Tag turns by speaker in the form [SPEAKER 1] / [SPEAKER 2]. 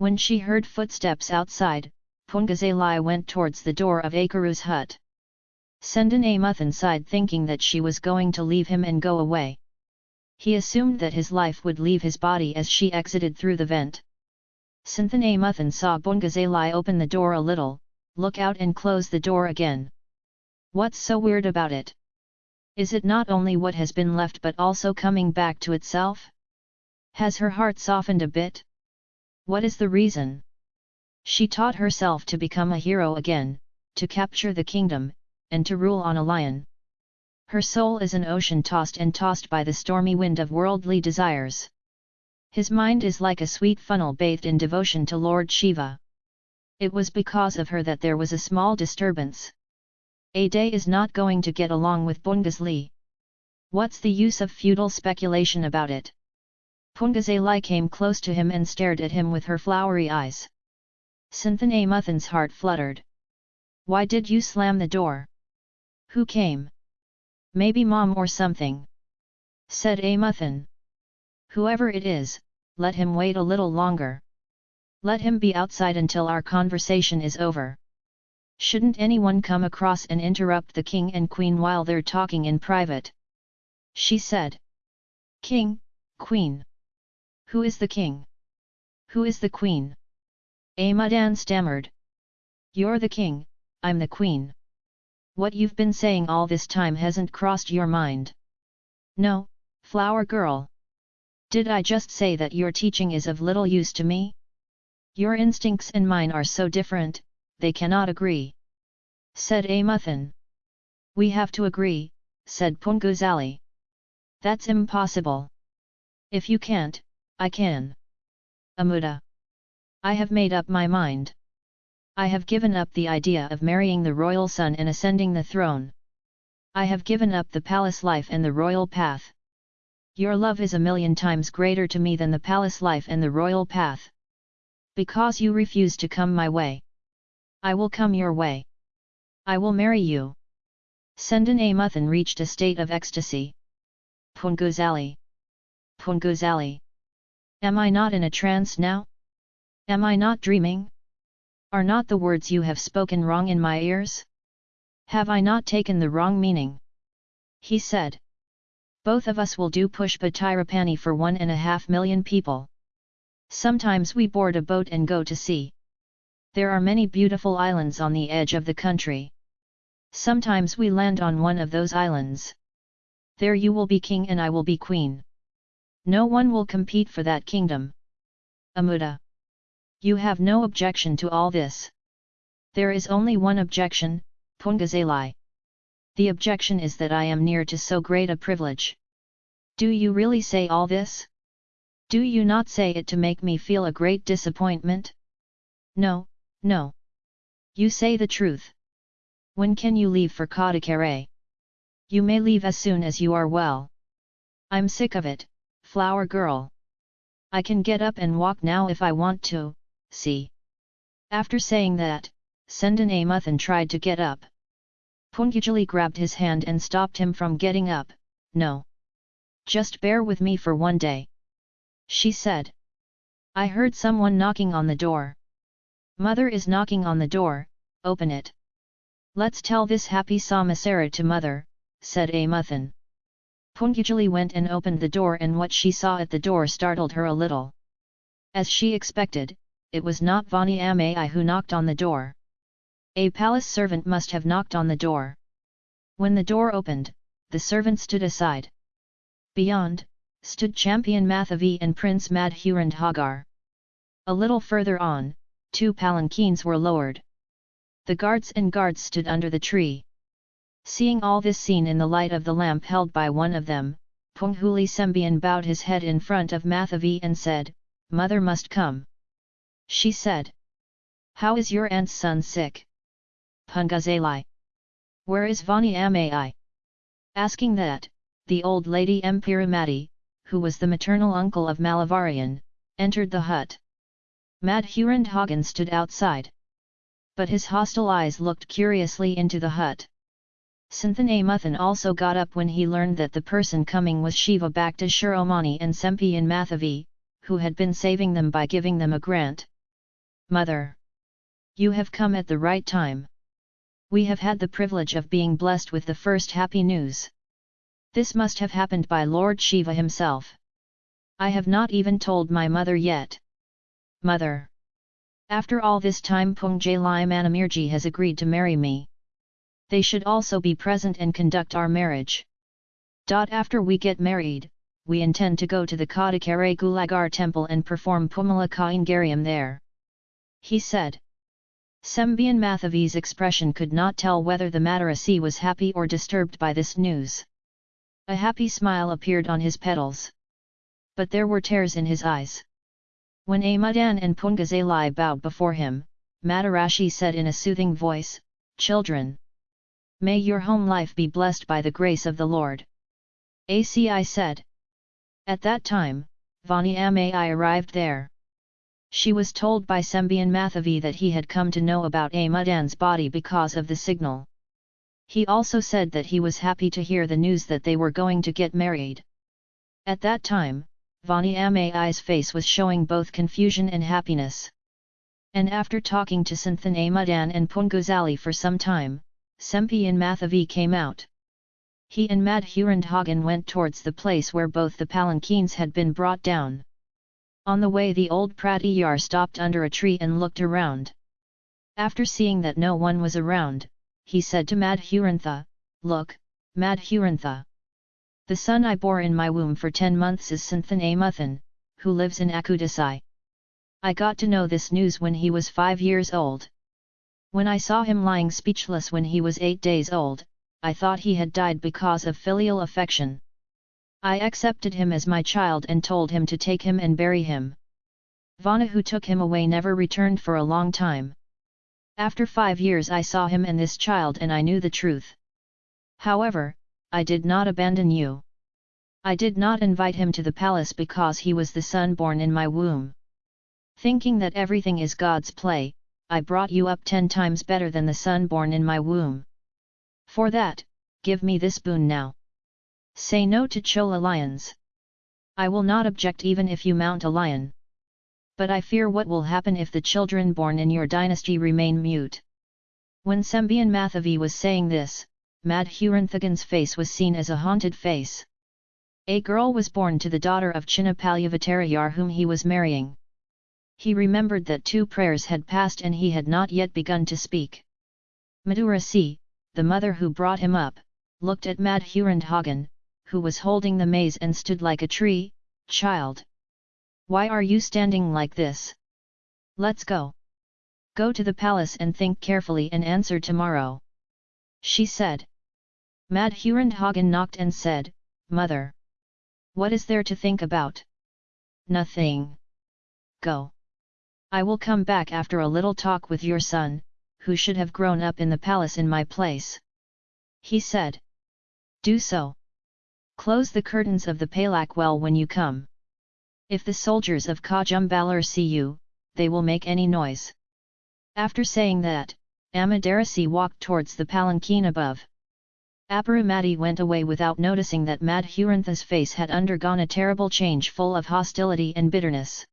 [SPEAKER 1] When she heard footsteps outside, Pungazalai went towards the door of Akaru's hut. Sendan Amuthan sighed thinking that she was going to leave him and go away. He assumed that his life would leave his body as she exited through the vent. Sinthan Amuthan saw Pungazalai open the door a little, look out and close the door again. What's so weird about it? Is it not only what has been left but also coming back to itself? Has her heart softened a bit? What is the reason? She taught herself to become a hero again, to capture the kingdom, and to rule on a lion. Her soul is an ocean tossed and tossed by the stormy wind of worldly desires. His mind is like a sweet funnel bathed in devotion to Lord Shiva. It was because of her that there was a small disturbance. A day is not going to get along with Bungasli. What's the use of futile speculation about it? Pungazalai came close to him and stared at him with her flowery eyes. Sinthan Amuthan's heart fluttered. Why did you slam the door? Who came? Maybe mom or something. Said Amuthan. Whoever it is, let him wait a little longer. Let him be outside until our conversation is over. Shouldn't anyone come across and interrupt the king and queen while they're talking in private? She said. King, queen. Who is the king? Who is the queen? Amudan stammered. You're the king, I'm the queen. What you've been saying all this time hasn't crossed your mind. No, flower girl. Did I just say that your teaching is of little use to me? Your instincts and mine are so different, they cannot agree. Said Amuthan. We have to agree, said Punguzali. That's impossible. If you can't, I can. Amuda. I have made up my mind. I have given up the idea of marrying the royal son and ascending the throne. I have given up the palace life and the royal path. Your love is a million times greater to me than the palace life and the royal path. Because you refuse to come my way. I will come your way. I will marry you. Sendan Amuthan reached a state of ecstasy. Punguzali. Punguzali. Am I not in a trance now? Am I not dreaming? Are not the words you have spoken wrong in my ears? Have I not taken the wrong meaning? He said. Both of us will do Pushpa Tirupani for one and a half million people. Sometimes we board a boat and go to sea. There are many beautiful islands on the edge of the country. Sometimes we land on one of those islands. There you will be king and I will be queen. No one will compete for that kingdom. Amuda. You have no objection to all this. There is only one objection, Pungazalai. The objection is that I am near to so great a privilege. Do you really say all this? Do you not say it to make me feel a great disappointment? No, no. You say the truth. When can you leave for Kadakare? You may leave as soon as you are well. I'm sick of it, flower girl. I can get up and walk now if I want to, see. After saying that, Sendan Amuthan tried to get up. Pungajali grabbed his hand and stopped him from getting up, no. Just bear with me for one day. She said. I heard someone knocking on the door. Mother is knocking on the door, open it. Let's tell this happy Samasara to mother, said Amuthan. Pungajali went and opened the door and what she saw at the door startled her a little. As she expected, it was not Vani Amai who knocked on the door. A palace servant must have knocked on the door. When the door opened, the servant stood aside. Beyond, stood champion Mathavi and Prince Madhurandhagar. A little further on, two palanquins were lowered. The guards and guards stood under the tree. Seeing all this scene in the light of the lamp held by one of them, Punghuli Sembian bowed his head in front of Mathavi and said, Mother must come. She said. How is your aunt's son sick? Pungazalai. Where is Vani Amai? Asking that, the old lady Mpiramati, who was the maternal uncle of Malavarian, entered the hut. Madhurandhagan stood outside. But his hostile eyes looked curiously into the hut. Sinthan Amuthan also got up when he learned that the person coming was Shiva back Bhakta Shiromani and Sempiyan Mathavi, who had been saving them by giving them a grant. Mother! You have come at the right time. We have had the privilege of being blessed with the first happy news. This must have happened by Lord Shiva himself. I have not even told my mother yet. Mother! After all this time Pungjay Lai Manamirji has agreed to marry me. They should also be present and conduct our marriage. After we get married, we intend to go to the Kadakare Gulagar temple and perform Pumala Kaingariam there. He said. Sembian Mathavi's expression could not tell whether the Madarasi was happy or disturbed by this news. A happy smile appeared on his petals. But there were tears in his eyes. When Amudan and Pungazalai bowed before him, Madarashi said in a soothing voice, Children! May your home life be blessed by the grace of the Lord. ACI said. At that time, Vani Amai arrived there. She was told by Sembian Mathavi that he had come to know about Amudan's body because of the signal. He also said that he was happy to hear the news that they were going to get married. At that time, Vani Amai's face was showing both confusion and happiness. And after talking to Santhan Amudan and Punguzali for some time, Sembian Mathavi came out. He and Madhurandhagan went towards the place where both the palanquins had been brought down. On the way the old Pratiyar stopped under a tree and looked around. After seeing that no one was around, he said to Madhurantha, Look, Madhurantha! The son I bore in my womb for ten months is Santhan Amuthan, who lives in Akudasai. I got to know this news when he was five years old. When I saw him lying speechless when he was eight days old, I thought he had died because of filial affection. I accepted him as my child and told him to take him and bury him. Vana who took him away never returned for a long time. After five years I saw him and this child and I knew the truth. However, I did not abandon you. I did not invite him to the palace because he was the son born in my womb. Thinking that everything is God's play, I brought you up ten times better than the son born in my womb. For that, give me this boon now. Say no to Chola lions. I will not object even if you mount a lion. But I fear what will happen if the children born in your dynasty remain mute. When Sembian Mathavi was saying this, Madhuranthagan's face was seen as a haunted face. A girl was born to the daughter of Chinnapalyavattarayar whom he was marrying. He remembered that two prayers had passed and he had not yet begun to speak. Madhurasi, the mother who brought him up, looked at Madhurandhagan, who was holding the maize and stood like a tree, Child! Why are you standing like this? Let's go! Go to the palace and think carefully and answer tomorrow. She said. Madhurandhagan knocked and said, Mother! What is there to think about? Nothing. Go. I will come back after a little talk with your son, who should have grown up in the palace in my place. He said. Do so. Close the curtains of the Palak well when you come. If the soldiers of Kajumbalar see you, they will make any noise. After saying that, Amadarasi walked towards the palanquin above. Aparamati went away without noticing that Madhurantha's face had undergone a terrible change full of hostility and bitterness.